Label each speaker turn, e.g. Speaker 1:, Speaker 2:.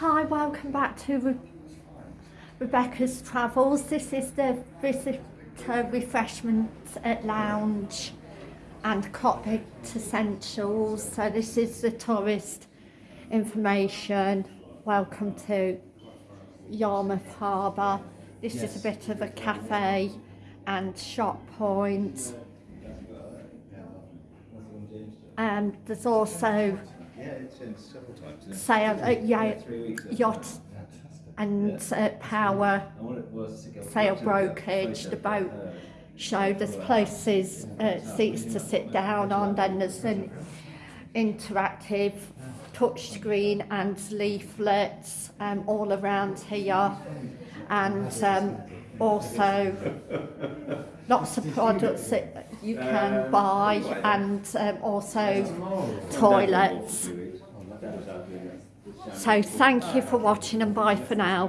Speaker 1: Hi, welcome back to Re Rebecca's Travels. This is the visitor refreshment at lounge and cockpit essentials. So this is the tourist information. Welcome to Yarmouth Harbour. This
Speaker 2: Yes.
Speaker 1: is a bit of a cafe and shop point. Um, there's also
Speaker 2: Yeah, it's several times.
Speaker 1: sail, uh, yeah,
Speaker 2: Three weeks.
Speaker 1: yacht and uh, power
Speaker 2: And what it was to go
Speaker 1: sail brokerage, the boat
Speaker 2: uh,
Speaker 1: show. There's places, uh, seats to sit down on, then there's an interactive touch screen and leaflets um, all around here. And um, also lots of products that you can buy and um, also toilets. So thank you for watching and bye for now.